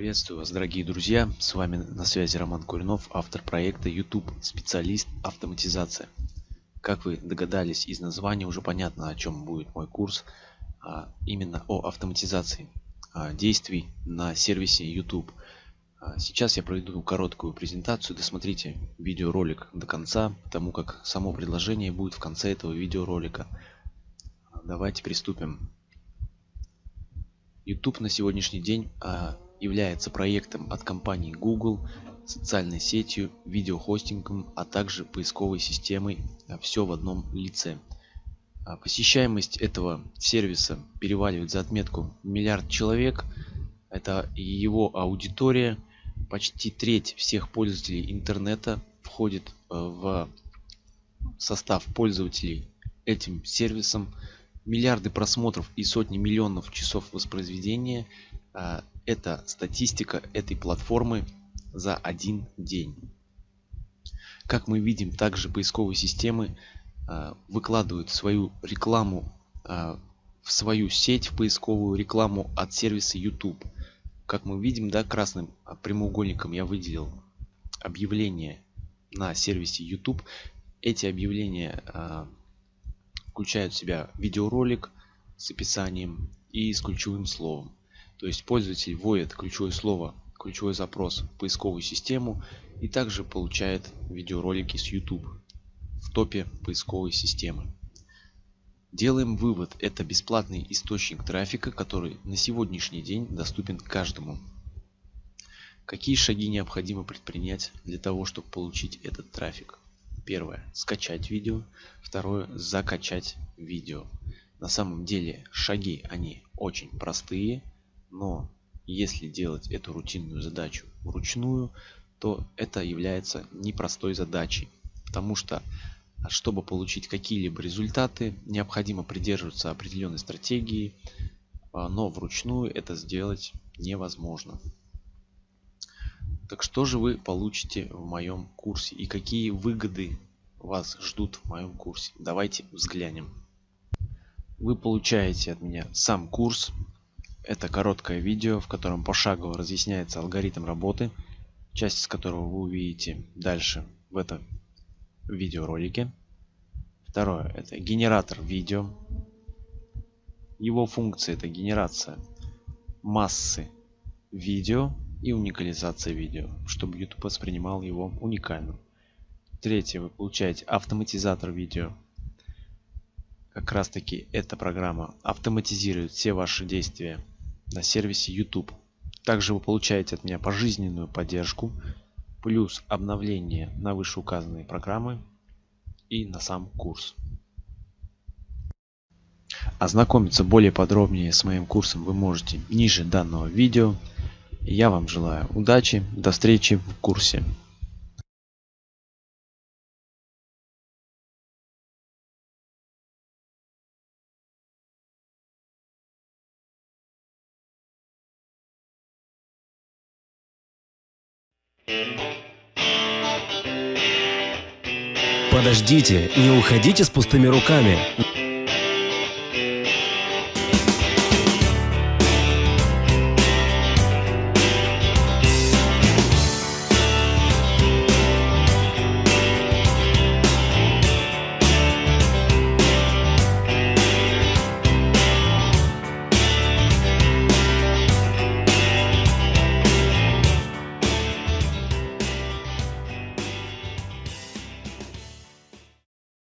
Приветствую вас, дорогие друзья! С вами на связи Роман Куринов, автор проекта YouTube специалист автоматизация. Как вы догадались из названия, уже понятно, о чем будет мой курс. А именно о автоматизации а, действий на сервисе YouTube. А сейчас я проведу короткую презентацию. Досмотрите видеоролик до конца, потому как само предложение будет в конце этого видеоролика. Давайте приступим. YouTube на сегодняшний день является проектом от компании Google, социальной сетью, видеохостингом, а также поисковой системой а, все в одном лице. А, посещаемость этого сервиса переваливает за отметку миллиард человек. Это его аудитория. Почти треть всех пользователей интернета входит а, в состав пользователей этим сервисом. Миллиарды просмотров и сотни миллионов часов воспроизведения это статистика этой платформы за один день. Как мы видим, также поисковые системы э, выкладывают свою рекламу э, в свою сеть, в поисковую рекламу от сервиса YouTube. Как мы видим, да, красным прямоугольником я выделил объявления на сервисе YouTube. Эти объявления э, включают в себя видеоролик с описанием и с ключевым словом. То есть пользователь вводит ключевое слово, ключевой запрос в поисковую систему и также получает видеоролики с YouTube в топе поисковой системы. Делаем вывод, это бесплатный источник трафика, который на сегодняшний день доступен каждому. Какие шаги необходимо предпринять для того, чтобы получить этот трафик? Первое. Скачать видео. Второе. Закачать видео. На самом деле шаги они очень простые но если делать эту рутинную задачу вручную, то это является непростой задачей, потому что чтобы получить какие-либо результаты, необходимо придерживаться определенной стратегии, а, но вручную это сделать невозможно. Так что же вы получите в моем курсе и какие выгоды вас ждут в моем курсе? Давайте взглянем. Вы получаете от меня сам курс, это короткое видео, в котором пошагово разъясняется алгоритм работы, часть из которого вы увидите дальше в этом видеоролике. Второе – это генератор видео. Его функция – это генерация массы видео и уникализация видео, чтобы YouTube воспринимал его уникальным. Третье, вы получаете автоматизатор видео. Как раз таки эта программа автоматизирует все ваши действия на сервисе YouTube. Также вы получаете от меня пожизненную поддержку, плюс обновление на вышеуказанные программы и на сам курс. Ознакомиться более подробнее с моим курсом вы можете ниже данного видео. Я вам желаю удачи, до встречи в курсе. Подождите, не уходите с пустыми руками.